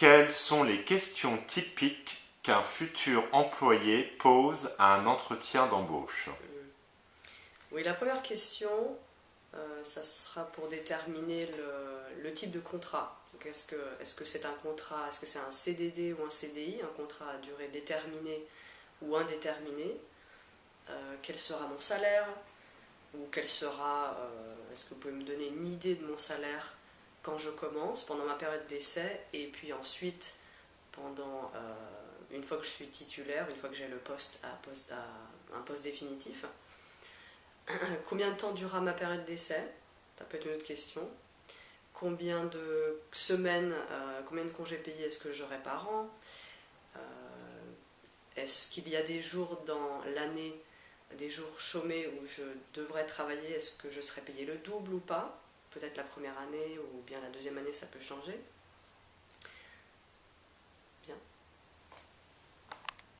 Quelles sont les questions typiques qu'un futur employé pose à un entretien d'embauche? Oui, la première question, euh, ça sera pour déterminer le, type de contrat. Est-ce que c'est un contrat, est-ce que c'est un CDD ou un CDI, un contrat à durée déterminée ou indéterminée euh, Quel sera mon salaire Ou quel sera, euh, est-ce que vous pouvez me donner une idée de mon salaire? Quand je commence, pendant ma période d'essai, et puis ensuite, pendant, une fois que je suis titulaire, une fois que j'ai le poste à, poste à un poste définitif Combien de temps durera ma période d'essai? Ça peut être une autre question. Combien de semaines, euh, combien de congés payés est-ce que j'aurai par an? Euh, Est-ce qu'il y a des jours dans l'année, des jours chômés où je devrais travailler Est-ce que je serai payé le double ou pas? Peut-être la première année ou bien la deuxième année, ça peut changer.